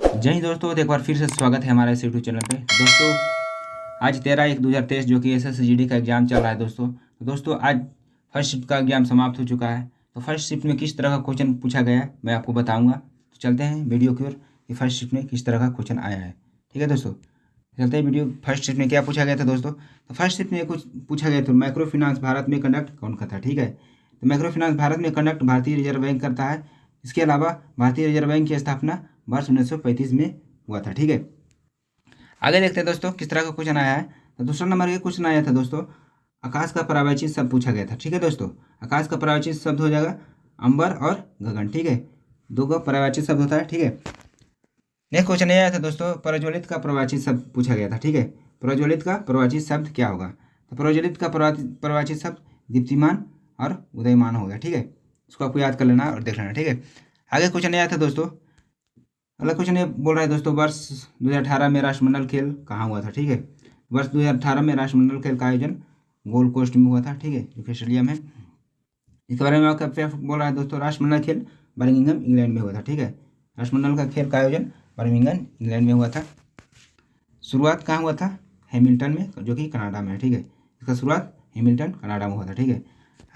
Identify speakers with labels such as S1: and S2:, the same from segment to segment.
S1: जय दोस्तों तो एक बार फिर से स्वागत है हमारे इस यूट्यूब चैनल पे। दोस्तों, आज तेरह एक दो हज़ार तेईस जो कि एस एस जी डी का एग्ज़ाम चल रहा है दोस्तों। तो दोस्तों, आज फ़र्स्ट शिफ्ट का एग्ज़ाम समाप्त हो चुका है। तो फ़र्स्ट शिफ्ट में किस तरह का क्वेश्चन पूछा गया है, मैं आपको बताऊँगा। तो चलते हैं वीडियो की ओर कि फ़र्स्ट शिफ्ट में किस तरह का क्वेश्चन आया है। ठीक है दोस्तों? चलते हैं वीडियो फ़र्स्ट शिफ्ट में क्या पूछा गया था दोस्तों? तो फ़र्स्ट शिफ्ट में कुछ पूछा गया था माइक्रो फाइनेंस भारत में कंडक्ट कौन करता है? ठीक है? तो माइक्रो फाइनेंस भारत में कंडक्ट भारतीय रिज़र्व बैंक करता है। इसके अलावा भारतीय रिज़र्व बैंक की स्थापना वर्ष उन्नीस सौ पैंतीस में हुआ था, ठीक है? आगे देखते हैं दोस्तों, किस तरह का क्वेश्चन आया है? तो दूसरा नंबर का क्वेश्चन आया था दोस्तों, आकाश का परावैचित शब्द पूछा गया था, ठीक है दोस्तों? आकाश का परावैचित शब्द हो जाएगा अंबर और गगन, ठीक है? दो का परावैचित शब्द होता है, ठीक है? नेक्स्ट क्वेश्चन ये आया था दोस्तों, प्रज्वलित का प्रवाचित शब्द पूछा गया था, ठीक है? प्रज्वलित का प्रवाचित शब्द क्या होगा? तो प्रज्वलित का प्रवाचित शब्द दीप्तिमान और उदयमान होगा ठीक है? उसको आपको याद कर लेना और देख लेना, ठीक है? आगे क्वेश्चन नहीं आया था दोस्तों। अगला क्वेश्चन ये बोल रहा है दोस्तों, वर्ष 2018 में राष्ट्रमंडल खेल कहाँ हुआ था, ठीक है? वर्ष 2018 में राष्ट्रमंडल खेल का आयोजन गोल्ड कोस्ट में हुआ था, ठीक है? जो कि स्टेडियम है इसके बारे में आपका बोल रहा है दोस्तों, राष्ट्रमंडल खेल बर्मिंगम इंग्लैंड में हुआ था, ठीक है? राष्ट्रमंडल का खेल का आयोजन बर्मिंगम इंग्लैंड में हुआ था। शुरुआत कहाँ हुआ था? हेमिल्टन में, जो कि कनाडा में है, ठीक है? इसका शुरुआत हेमिल्टन, कनाडा में हुआ था, ठीक है?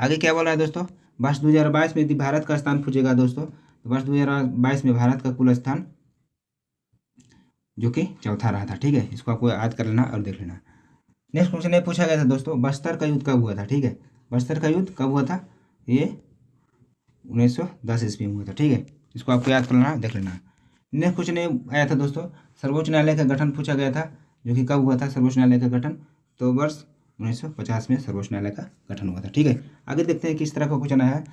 S1: आगे क्या बोल रहा है दोस्तों? वर्ष दो हज़ार बाईस में यदि भारत का स्थान पूछेगा दोस्तों। तो वर्ष 2022 में भारत का कुल स्थान जो कि चौथा रहा था, ठीक है? इसको आपको याद कर लेना और देख लेना। नेक्स्ट क्वेश्चन ये पूछा गया था दोस्तों, बस्तर का युद्ध कब हुआ था, ठीक है? बस्तर का युद्ध कब हुआ था? ये उन्नीस सौ दस ईस्वी में हुआ था, ठीक है? इसको आपको याद कर लेना, देख लेना। नेक्स्ट क्वेश्चन ये आया था दोस्तों, सर्वोच्च न्यायालय का गठन पूछा गया था, जो कि कब हुआ था, सर्वोच्च न्यायालय का गठन? तो वर्ष उन्नीस सौ पचास में सर्वोच्च न्यायालय का गठन हुआ था, ठीक है? आगे देखते हैं किस तरह का क्वेश्चन आया है।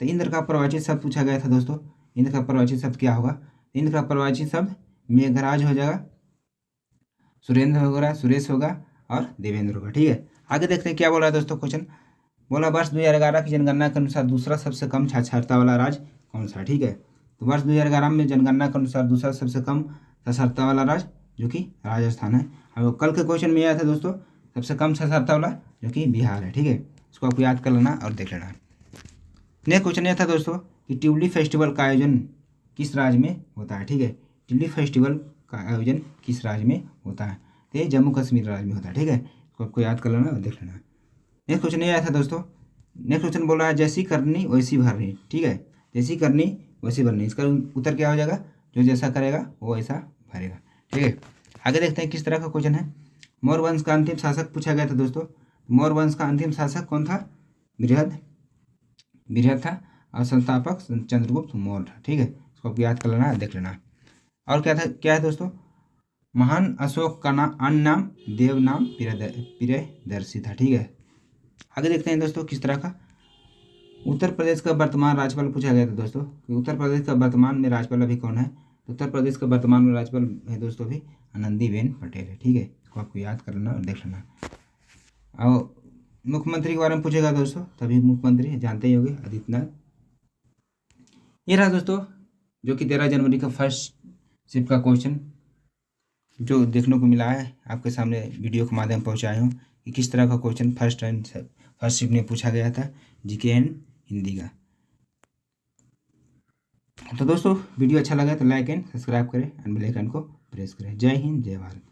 S1: तो इंद्र का प्रवाचित शब्द पूछा गया था दोस्तों का प्रवाचित शब्द क्या होगा? इंद्र का प्रवाचित शब्द मेघराज हो जाएगा, सुरेंद्र होगा, सुरेश होगा और देवेंद्र होगा, ठीक है? आगे देखते हैं क्या बोल है दोस्तों क्वेश्चन। बोला, वर्ष दो हज़ार ग्यारह की जनगणना के अनुसार दूसरा सबसे कम साक्षरता वाला राज्य कौन सा ठीक है? तो वर्ष दो हज़ार ग्यारह में जनगणना के अनुसार दूसरा सबसे कम साक्षरता वाला राज्य जो कि राजस्थान है। और कल के क्वेश्चन में आया था दोस्तों, सबसे कम साक्षरता वाला जो कि बिहार है, ठीक है? इसको आपको याद कर लेना और देख लेना। नेक्स्ट क्वेश्चन यह था दोस्तों कि ट्यूलिप फेस्टिवल का आयोजन किस राज्य में होता है? ठीक है? ट्यूलिप फेस्टिवल का आयोजन किस राज्य में होता है? तो ये जम्मू कश्मीर राज्य में होता है, ठीक है? इसको आपको याद कर लेना और देख लेना। नेक्स्ट क्वेश्चन ये आया था दोस्तों। नेक्स्ट क्वेश्चन बोल रहा है, जैसी करनी वैसी भरनी, ठीक है? जैसी करनी वैसी भरनी। इसका उत्तर क्या हो जाएगा? जो जैसा करेगा, वो ऐसा भरेगा, ठीक है? आगे देखते हैं किस तरह का क्वेश्चन है। मौर्य वंश का अंतिम शासक पूछा गया था दोस्तों। मौर्य वंश का अंतिम शासक कौन था? बृहद बृहद था। और संस्थापक चंद्रगुप्त मौर्य ठीक है? इसको आपको याद कर लेना, देख लेना। और क्या था, क्या है दोस्तों? महान अशोक का नाम अन्य नाम देव नाम प्रियदर्शी था, ठीक है? आगे देखते हैं दोस्तों किस तरह का। उत्तर प्रदेश का वर्तमान राज्यपाल पूछा गया था दोस्तों कि उत्तर प्रदेश का वर्तमान में राज्यपाल अभी कौन है? तो उत्तर प्रदेश का वर्तमान में राज्यपाल है दोस्तों अभी आनंदीबेन पटेल है, ठीक है? इसको आपको याद कर लेना और देख लेना। और मुख्यमंत्री के बारे में पूछेगा दोस्तों, तभी मुख्यमंत्री, जानते ही होंगे, आदित्यनाथ ये रहा दोस्तों, जो कि तेरह जनवरी का फ़र्स्ट शिफ्ट का क्वेश्चन जो देखने को मिला है, आपके सामने वीडियो के माध्यम पहुँचाए हूँ, कि किस तरह का question first and first shift में पूछा गया था जीके एंड हिंदी का। तो दोस्तों वीडियो अच्छा लगा तो लाइक एंड सब्सक्राइब करें एंड बेल आइकन को प्रेस करें। जय हिंद, जय भारत।